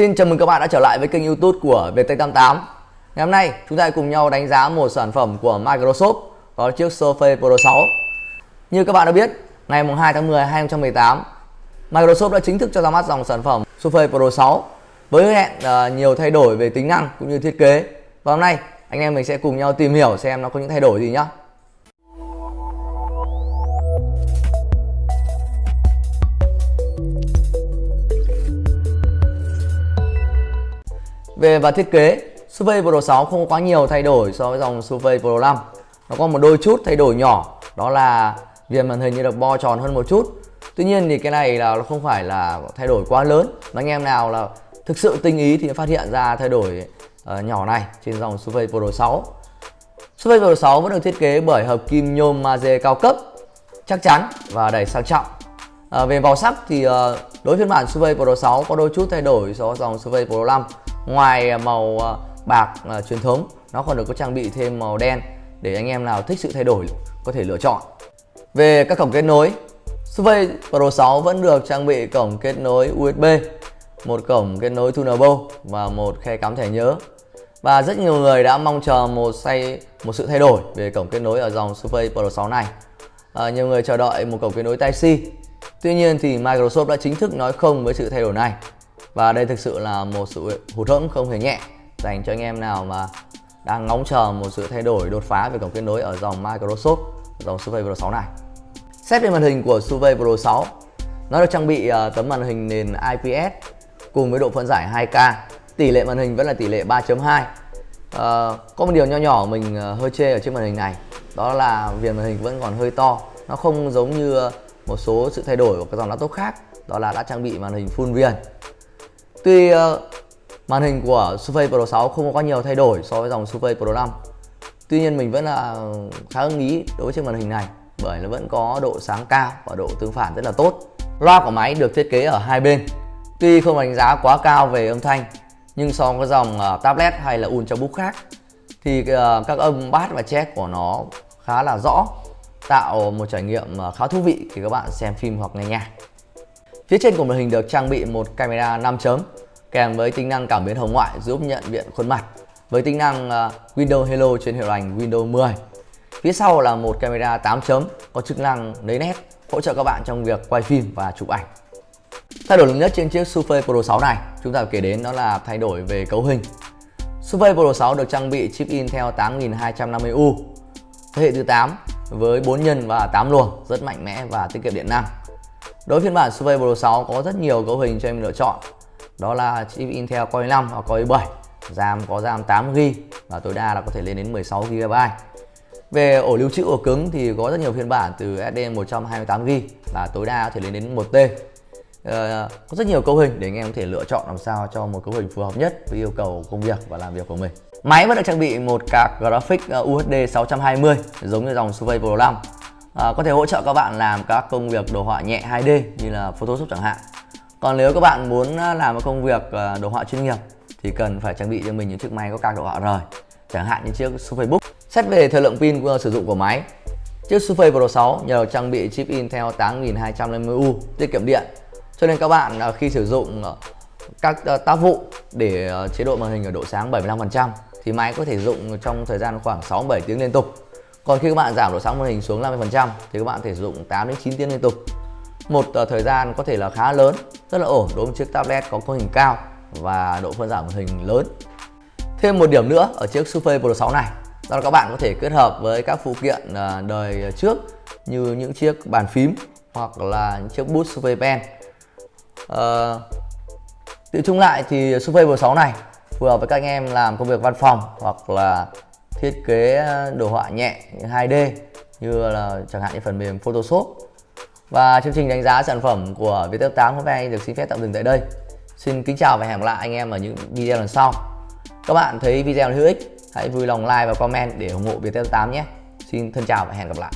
Xin chào mừng các bạn đã trở lại với kênh youtube của VT88. Ngày hôm nay chúng ta cùng nhau đánh giá một sản phẩm của Microsoft Đó chiếc Surface Pro 6 Như các bạn đã biết, ngày 2 tháng 10 2018 Microsoft đã chính thức cho ra mắt dòng sản phẩm Surface Pro 6 Với hứa hẹn uh, nhiều thay đổi về tính năng cũng như thiết kế. Và hôm nay anh em mình sẽ cùng nhau tìm hiểu xem nó có những thay đổi gì nhé Về và thiết kế, suv Pro 6 không có quá nhiều thay đổi so với dòng suv Pro 5. Nó có một đôi chút thay đổi nhỏ, đó là viền màn hình như được bo tròn hơn một chút. Tuy nhiên thì cái này là nó không phải là thay đổi quá lớn. Anh em nào là thực sự tinh ý thì phát hiện ra thay đổi uh, nhỏ này trên dòng suv Pro 6. suv Pro 6 vẫn được thiết kế bởi hợp kim nhôm magie cao cấp, chắc chắn và đầy sang trọng. À, về màu sắc thì uh, đối phiên bản suv Pro 6 có đôi chút thay đổi so với dòng suv Pro 5 ngoài à, màu à, bạc uh, truyền thống nó còn được có trang bị thêm màu đen để anh em nào thích sự thay đổi có thể lựa chọn. Về các cổng kết nối Surface Pro 6 vẫn được trang bị cổng kết nối USB một cổng kết nối Thunderbolt và một khe cắm thẻ nhớ. Và rất nhiều người đã mong chờ một say một sự thay đổi về cổng kết nối ở dòng Surface Pro 6 này. À, nhiều người chờ đợi một cổng kết nối Type-C Tuy nhiên thì Microsoft đã chính thức nói không với sự thay đổi này và đây thực sự là một sự hụt hẫng không hề nhẹ dành cho anh em nào mà đang ngóng chờ một sự thay đổi đột phá về cổng kết nối ở dòng Microsoft dòng Surface Pro 6 này. Xét về màn hình của Surface Pro 6, nó được trang bị uh, tấm màn hình nền IPS cùng với độ phân giải 2K. Tỷ lệ màn hình vẫn là tỷ lệ 3.2. Uh, ờ, có một điều nho nhỏ mình uh, hơi chê ở trên màn hình này, đó là viền màn hình vẫn còn hơi to. Nó không giống như uh, một số sự thay đổi của các dòng laptop khác, đó là đã trang bị màn hình full viền Tuy uh, màn hình của Surface Pro 6 không có quá nhiều thay đổi so với dòng Surface Pro 5 Tuy nhiên mình vẫn là khá ưng ý đối với chiếc màn hình này bởi nó vẫn có độ sáng cao và độ tương phản rất là tốt. Loa của máy được thiết kế ở hai bên. Tuy không đánh giá quá cao về âm thanh nhưng so với dòng uh, tablet hay là ultrabook khác thì uh, các âm bass và check của nó khá là rõ tạo một trải nghiệm khá thú vị khi các bạn xem phim hoặc nghe nhạc. Phía trên của màn hình được trang bị một camera 5 chấm, kèm với tính năng cảm biến hồng ngoại giúp nhận diện khuôn mặt với tính năng à, Windows Hello trên hiệu hành Windows 10. Phía sau là một camera 8 chấm, có chức năng lấy nét, hỗ trợ các bạn trong việc quay phim và chụp ảnh. Thay đổi lớn nhất trên chiếc Surface Pro 6 này, chúng ta kể đến đó là thay đổi về cấu hình. Surface Pro 6 được trang bị chip Intel 8250U thế hệ thứ 8 với 4 nhân và 8 luồng rất mạnh mẽ và tiết kiệm điện năng. Đối phiên bản Survey Pro 6 có rất nhiều cấu hình cho em lựa chọn. Đó là chip Intel Core i5 hoặc Core i7 RAM có RAM 8GB và tối đa là có thể lên đến 16GB Về ổ lưu trữ ổ cứng thì có rất nhiều phiên bản từ SD 128GB và tối đa có thể lên đến 1T ờ, Có rất nhiều cấu hình để anh em có thể lựa chọn làm sao cho một cấu hình phù hợp nhất với yêu cầu công việc và làm việc của mình. Máy vẫn được trang bị một card graphics ờ, UHD 620 giống như dòng Survey Pro 5 à, có thể hỗ trợ các bạn làm các công việc đồ họa nhẹ 2D như là Photoshop chẳng hạn. Còn nếu các bạn muốn à, làm một công việc à, đồ họa chuyên nghiệp thì cần phải trang bị cho mình những chiếc máy có card đồ họa rời chẳng hạn như chiếc Surface Book. Xét về thời lượng pin của sử dụng của máy chiếc Surface Pro 6 nhờ trang bị chip Intel 8250U tiết kiệm điện. Cho nên các bạn à, khi sử dụng các tác vụ để chế độ màn hình ở độ sáng 75% thì máy có thể dùng trong thời gian khoảng 6-7 tiếng liên tục còn khi các bạn giảm độ sáng màn hình xuống 50% thì các bạn thể sử dụng 8 đến 9 tiếng liên tục. Một uh, thời gian có thể là khá lớn rất là ổn đối với chiếc tablet có cấu hình cao và độ phân giải màn hình lớn. Thêm một điểm nữa ở chiếc Surface Pro 6 này đó là các bạn có thể kết hợp với các phụ kiện uh, đời trước như những chiếc bàn phím hoặc là những chiếc bút Surface Pen. Uh, tự chung lại thì Surface Pro 6 này phù hợp với các anh em làm công việc văn phòng hoặc là thiết kế ờ, đồ họa nhẹ 2D như là chẳng hạn như phần mềm Photoshop. Và chương trình đánh giá sản phẩm của Viettel 8 hôm nay được xin phép tạm dừng tại đây. Xin kính chào và hẹn gặp lại anh em ở những video lần sau. Các bạn thấy video hữu ích, hãy vui lòng like và comment để ủng hộ Viettel 8 nhé. Xin thân chào và hẹn gặp lại.